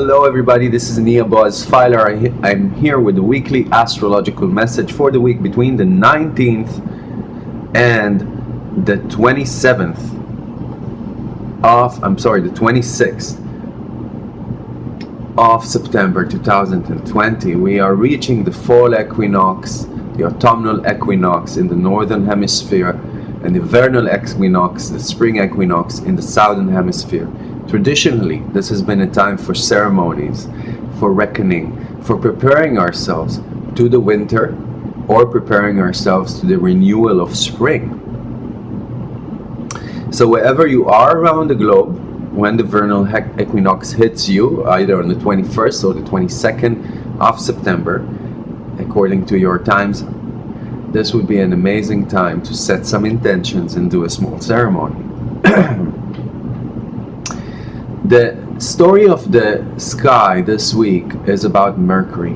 Hello everybody, this is Nia Boaz Filer. I'm here with the weekly astrological message for the week between the 19th and the 27th of, I'm sorry, the 26th of September 2020. We are reaching the fall equinox, the autumnal equinox in the northern hemisphere and the vernal equinox, the spring equinox in the southern hemisphere. Traditionally, this has been a time for ceremonies, for reckoning, for preparing ourselves to the winter or preparing ourselves to the renewal of spring. So wherever you are around the globe, when the vernal equinox hits you, either on the 21st or the 22nd of September, according to your times, this would be an amazing time to set some intentions and do a small ceremony. The story of the sky this week is about Mercury.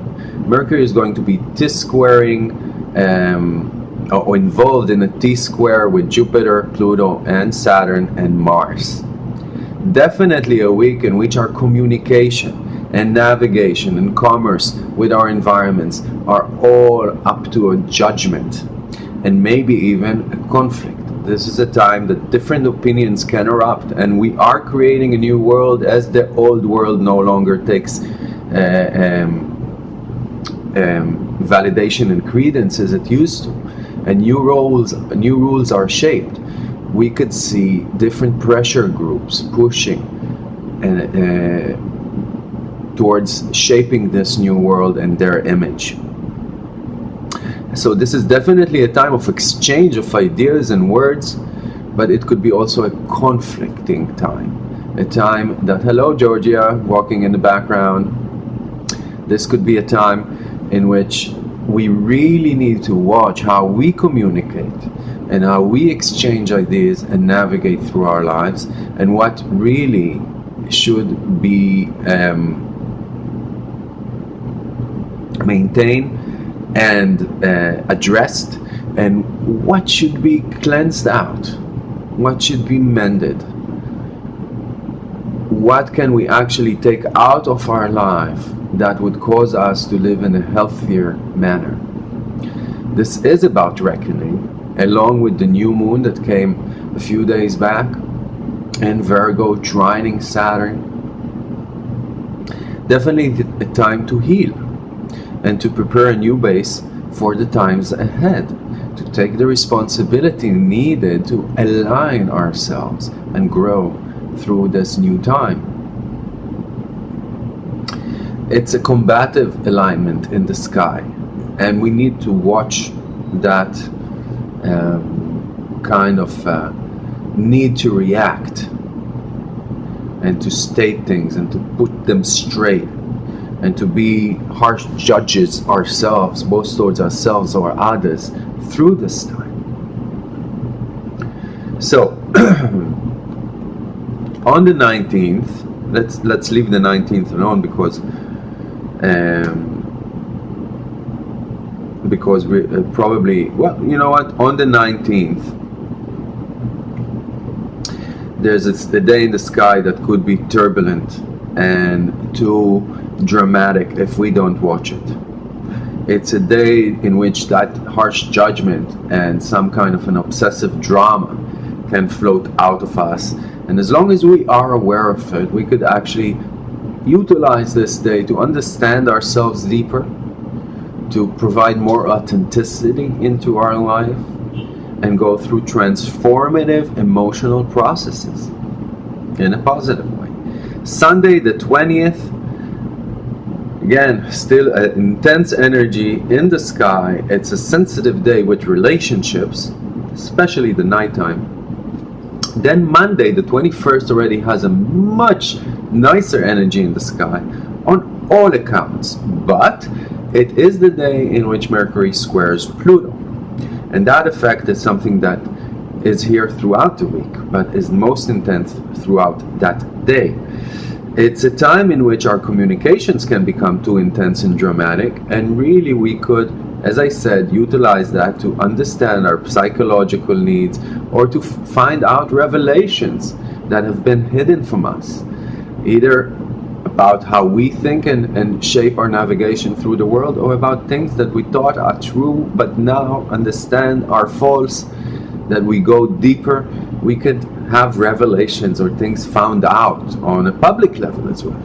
Mercury is going to be T-squaring um, or involved in a T-square with Jupiter, Pluto, and Saturn and Mars. Definitely a week in which our communication and navigation and commerce with our environments are all up to a judgment and maybe even a conflict. This is a time that different opinions can erupt and we are creating a new world as the old world no longer takes uh, um, um, validation and credence as it used to. And new roles, new rules are shaped. We could see different pressure groups pushing and uh, towards shaping this new world and their image so this is definitely a time of exchange of ideas and words, but it could be also a conflicting time. A time that, hello Georgia, walking in the background. This could be a time in which we really need to watch how we communicate and how we exchange ideas and navigate through our lives and what really should be um, maintained and uh, addressed and what should be cleansed out? What should be mended? What can we actually take out of our life that would cause us to live in a healthier manner? This is about reckoning along with the new moon that came a few days back and Virgo trining Saturn. Definitely a time to heal and to prepare a new base for the times ahead, to take the responsibility needed to align ourselves and grow through this new time. It's a combative alignment in the sky, and we need to watch that um, kind of uh, need to react and to state things and to put them straight and to be harsh judges ourselves, both towards ourselves or others, through this time. So, on the 19th, let's let's leave the 19th alone because um, because we uh, probably well, you know what? On the 19th, there's a, a day in the sky that could be turbulent and too dramatic if we don't watch it. It's a day in which that harsh judgment and some kind of an obsessive drama can float out of us. And as long as we are aware of it, we could actually utilize this day to understand ourselves deeper, to provide more authenticity into our life, and go through transformative emotional processes in a positive way. Sunday the 20th Again, still intense energy in the sky. It's a sensitive day with relationships, especially the nighttime. Then Monday, the 21st, already has a much nicer energy in the sky on all accounts. But it is the day in which Mercury squares Pluto. And that effect is something that is here throughout the week, but is most intense throughout that day. It's a time in which our communications can become too intense and dramatic and really we could, as I said, utilize that to understand our psychological needs or to find out revelations that have been hidden from us. Either about how we think and, and shape our navigation through the world, or about things that we thought are true but now understand are false, that we go deeper, we could have revelations or things found out on a public level as well.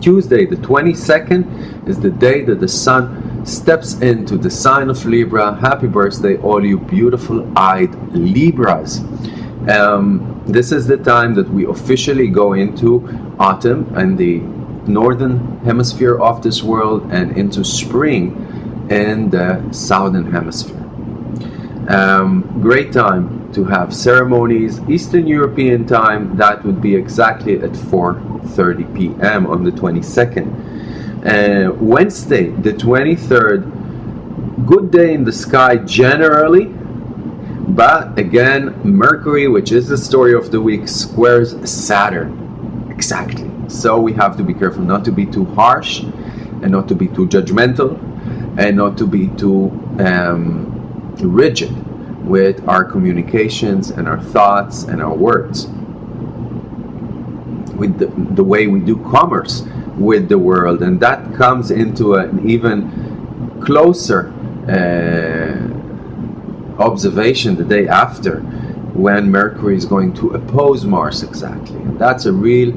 Tuesday, the 22nd, is the day that the sun steps into the sign of Libra. Happy birthday, all you beautiful eyed Libras. Um, this is the time that we officially go into autumn and the northern hemisphere of this world and into spring in the southern hemisphere. Um, great time to have ceremonies. Eastern European time, that would be exactly at 4.30 p.m. on the 22nd. Uh, Wednesday, the 23rd, good day in the sky generally, but again, Mercury, which is the story of the week, squares Saturn. Exactly. So we have to be careful not to be too harsh and not to be too judgmental and not to be too um, rigid with our communications and our thoughts and our words. With the, the way we do commerce with the world, and that comes into an even closer. Uh, observation the day after when Mercury is going to oppose Mars exactly. And that's a real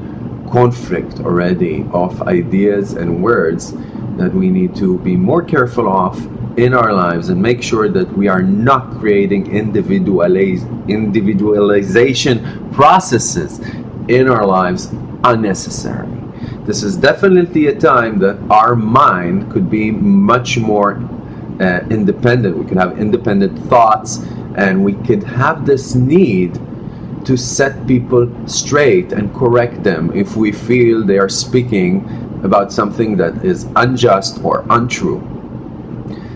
conflict already of ideas and words that we need to be more careful of in our lives and make sure that we are not creating individualiz individualization processes in our lives unnecessarily. This is definitely a time that our mind could be much more uh, independent. We could have independent thoughts and we could have this need to set people straight and correct them if we feel they are speaking about something that is unjust or untrue.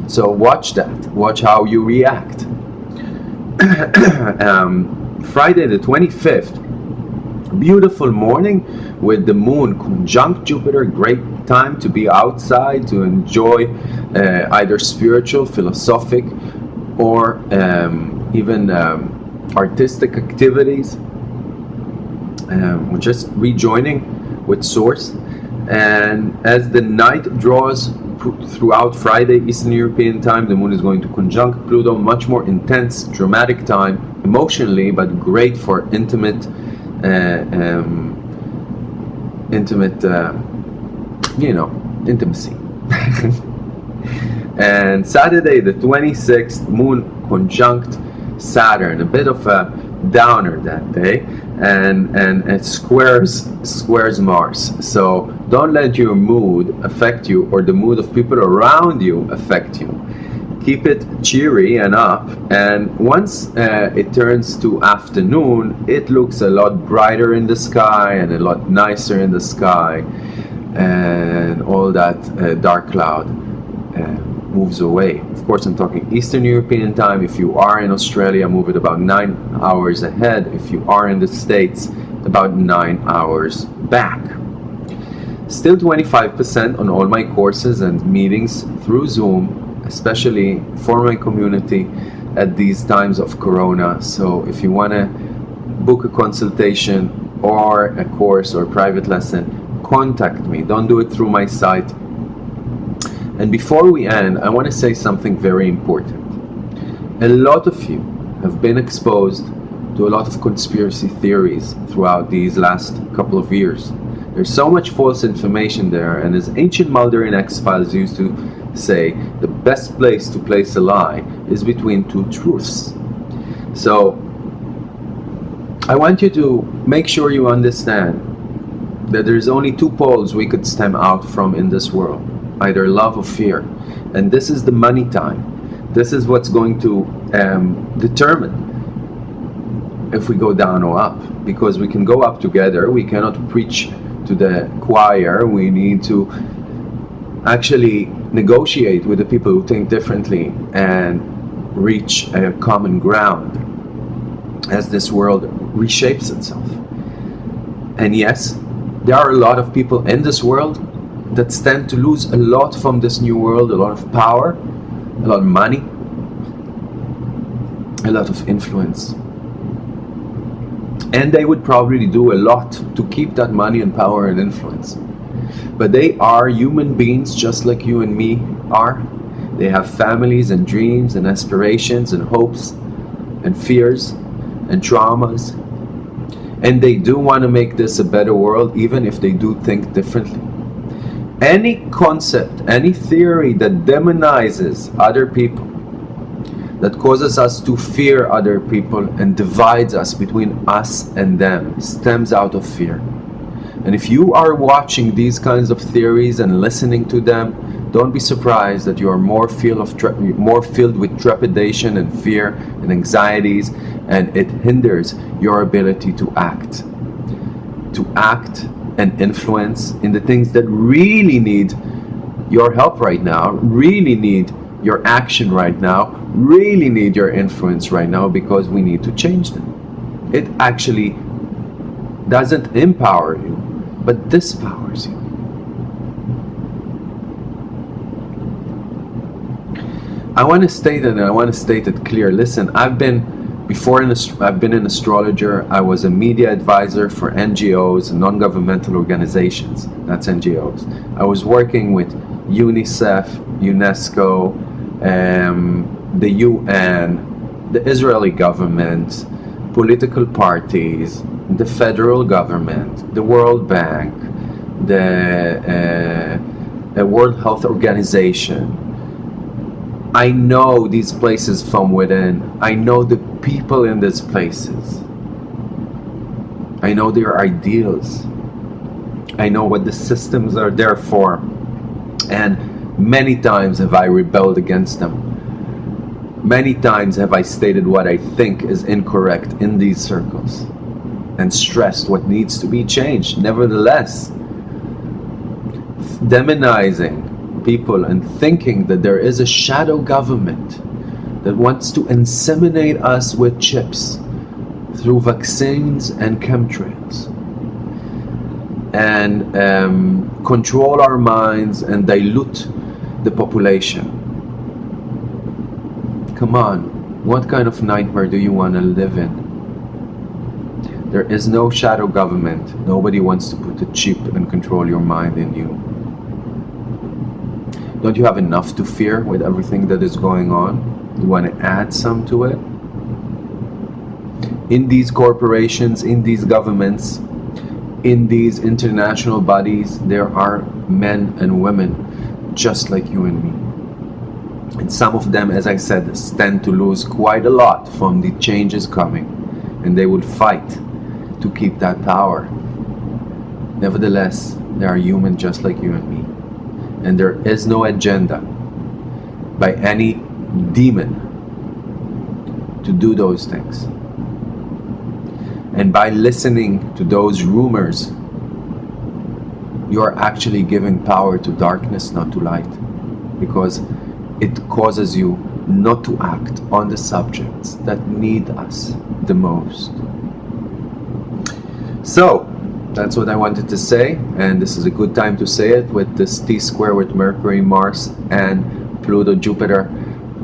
So watch that. Watch how you react. um, Friday the 25th, beautiful morning with the moon conjunct Jupiter. Great time to be outside to enjoy uh, either spiritual, philosophic, or um, even um, artistic activities. Um, we're just rejoining with Source. And as the night draws throughout Friday, Eastern European time, the moon is going to conjunct Pluto, much more intense, dramatic time, emotionally, but great for intimate, uh, um, intimate, uh, you know, intimacy. and Saturday, the 26th, moon conjunct Saturn, a bit of a downer that day, and and it squares squares Mars. So don't let your mood affect you or the mood of people around you affect you. Keep it cheery and up, and once uh, it turns to afternoon, it looks a lot brighter in the sky and a lot nicer in the sky, and all that uh, dark cloud. Uh, moves away. Of course, I'm talking Eastern European time. If you are in Australia, move it about nine hours ahead. If you are in the States, about nine hours back. Still 25% on all my courses and meetings through Zoom, especially for my community at these times of Corona. So if you want to book a consultation or a course or private lesson, contact me. Don't do it through my site and before we end, I want to say something very important. A lot of you have been exposed to a lot of conspiracy theories throughout these last couple of years. There's so much false information there, and as ancient Mulder X-Files used to say, the best place to place a lie is between two truths. So, I want you to make sure you understand that there's only two poles we could stem out from in this world either love or fear. And this is the money time. This is what's going to um, determine if we go down or up. Because we can go up together, we cannot preach to the choir, we need to actually negotiate with the people who think differently and reach a common ground as this world reshapes itself. And yes, there are a lot of people in this world that stand to lose a lot from this new world, a lot of power, a lot of money, a lot of influence. And they would probably do a lot to keep that money and power and influence. But they are human beings just like you and me are. They have families and dreams and aspirations and hopes and fears and traumas. And they do want to make this a better world, even if they do think differently. Any concept, any theory that demonizes other people, that causes us to fear other people and divides us between us and them, stems out of fear. And if you are watching these kinds of theories and listening to them, don't be surprised that you are more filled of more filled with trepidation and fear and anxieties, and it hinders your ability to act, to act and influence in the things that really need your help right now, really need your action right now, really need your influence right now because we need to change them. It actually doesn't empower you but this powers you. I want to state it and I want to state it clear. Listen, I've been before I've been an astrologer. I was a media advisor for NGOs, and non-governmental organizations. That's NGOs. I was working with UNICEF, UNESCO, um, the UN, the Israeli government, political parties, the federal government, the World Bank, the, uh, the World Health Organization. I know these places from within. I know the people in these places. I know their ideals. I know what the systems are there for. And many times have I rebelled against them. Many times have I stated what I think is incorrect in these circles and stressed what needs to be changed. Nevertheless, demonizing people and thinking that there is a shadow government that wants to inseminate us with chips through vaccines and chemtrails and um, control our minds and dilute the population. Come on, what kind of nightmare do you want to live in? There is no shadow government. Nobody wants to put a chip and control your mind in you. Don't you have enough to fear with everything that is going on? You want to add some to it? In these corporations, in these governments, in these international bodies, there are men and women just like you and me. And some of them, as I said, stand to lose quite a lot from the changes coming. And they would fight to keep that power. Nevertheless, they are human just like you and me. And there is no agenda by any demon to do those things. And by listening to those rumors, you are actually giving power to darkness, not to light. Because it causes you not to act on the subjects that need us the most. So, that's what I wanted to say, and this is a good time to say it with this T square with Mercury, Mars, and Pluto, Jupiter,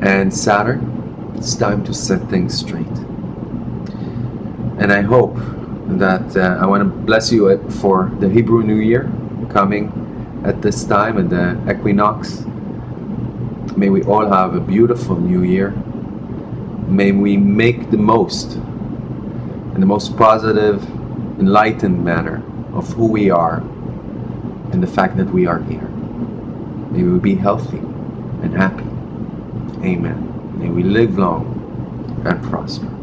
and Saturn. It's time to set things straight. And I hope that uh, I want to bless you for the Hebrew New Year coming at this time at the equinox. May we all have a beautiful new year. May we make the most and the most positive enlightened manner of who we are and the fact that we are here. May we be healthy and happy. Amen. May we live long and prosper.